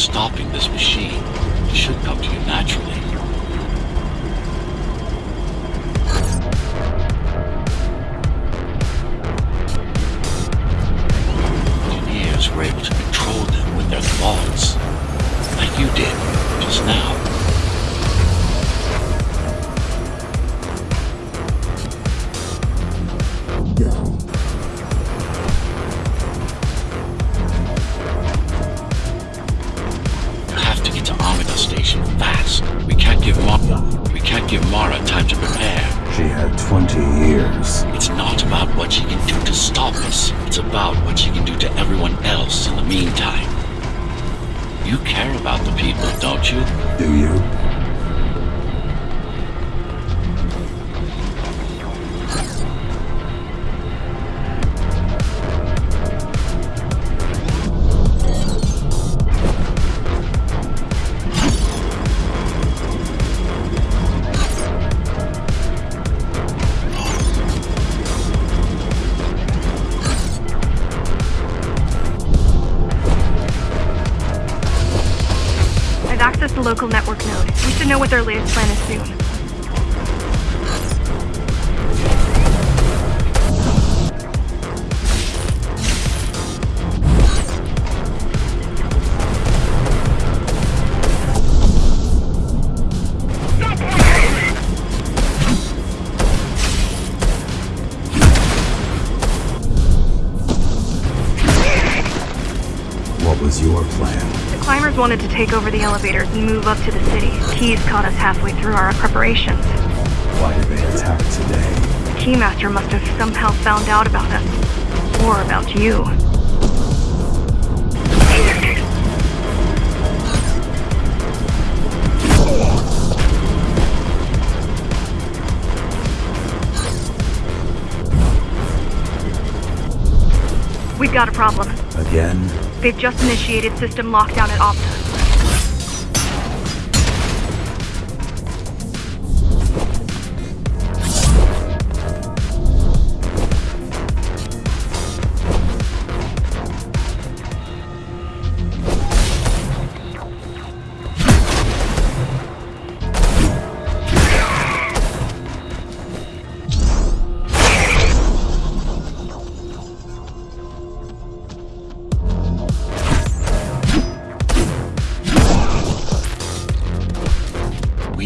stopping this machine should come to you naturally. 20 years. It's not about what she can do to stop us. It's about what she can do to everyone else in the meantime. You care about the people, don't you? Do you? Know what their latest plan is soon. What was your plan? The climbers wanted to take over the elevators and move up to the city. Keys caught us halfway through our preparations. Why did they attack today? The Keymaster must have somehow found out about us. Or about you. We've got a problem. Again? They've just initiated system lockdown at Opta.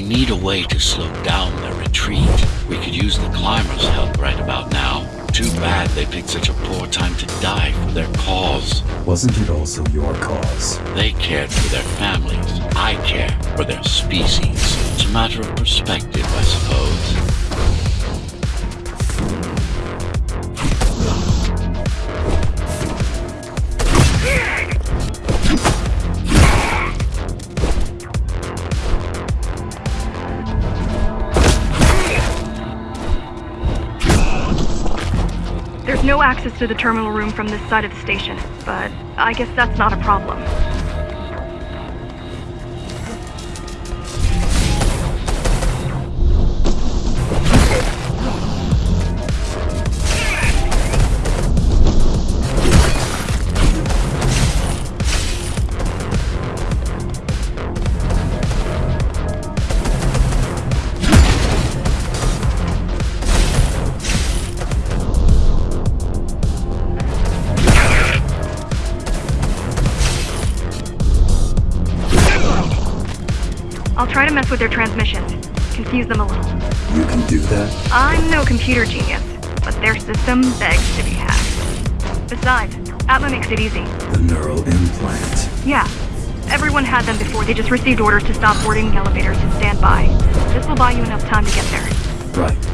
Need a way to slow down their retreat. We could use the climbers' help right about now. Too bad they picked such a poor time to die for their cause. Wasn't it also your cause? They cared for their families. I care for their species. It's a matter of perspective, I suppose. There's no access to the terminal room from this side of the station, but I guess that's not a problem. I'll try to mess with their transmissions, confuse them a little. You can do that? I'm no computer genius, but their system begs to be hacked. Besides, Atma makes it easy. The neural implant. Yeah, everyone had them before. They just received orders to stop boarding the elevators and stand by. This will buy you enough time to get there. Right.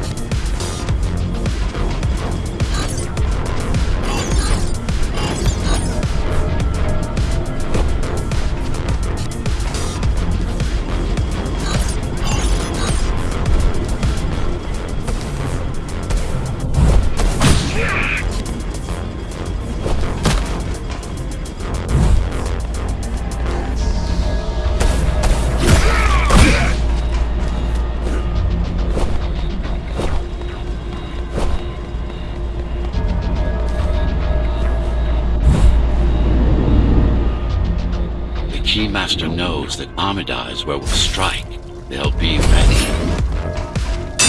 Keymaster knows that Amida is where we'll strike. They'll be ready.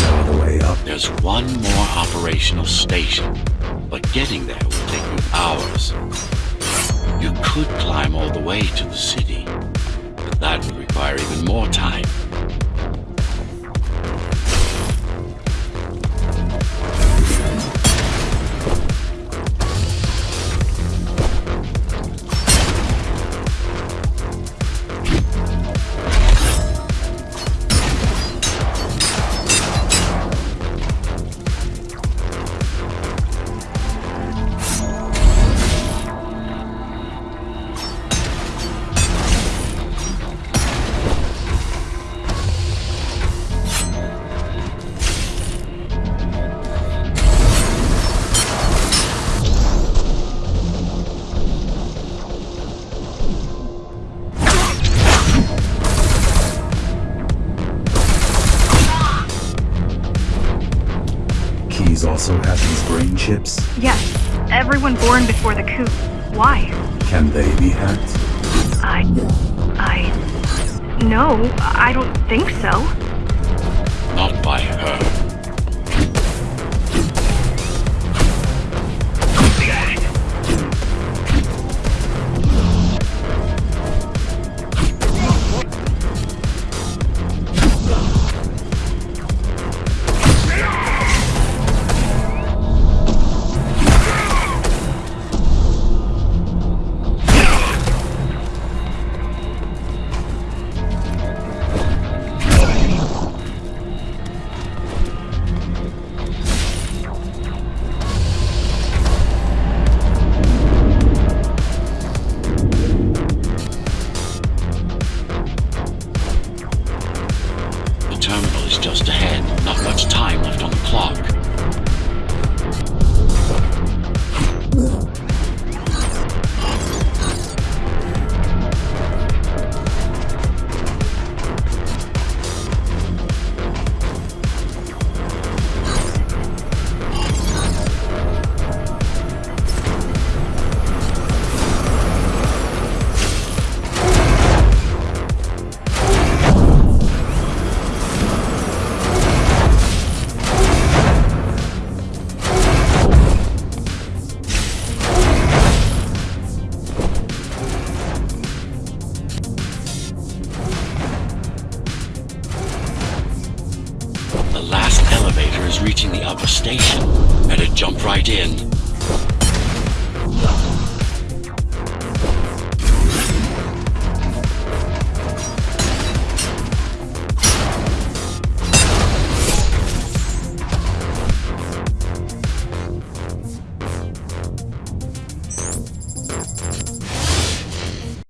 No other way up. There's one more operational station, but getting there will take you hours. You could climb all the way to the city, but that would require even more time. Brain chips. Yes, everyone born before the coup. Why? Can they be hacked? I. I. No, I don't think so. Not by her. Time in.